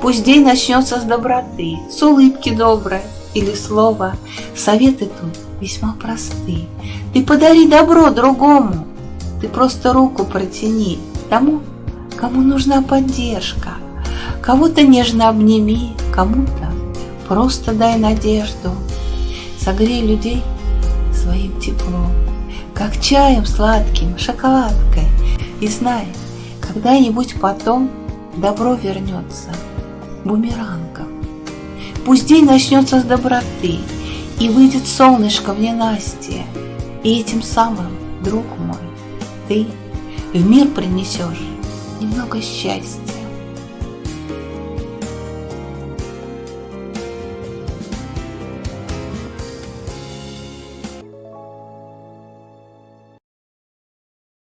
Пусть день начнется с доброты, с улыбки доброй или слова. Советы тут весьма просты. Ты подари добро другому, ты просто руку протяни тому, кому нужна поддержка. Кого-то нежно обними, кому-то просто дай надежду. Согрей людей своим теплом, как чаем сладким, шоколадкой. И знай, когда-нибудь потом добро вернется бумерангом. Пусть день начнется с доброты, и выйдет солнышко в ненастье, и этим самым, друг мой, ты в мир принесешь немного счастья.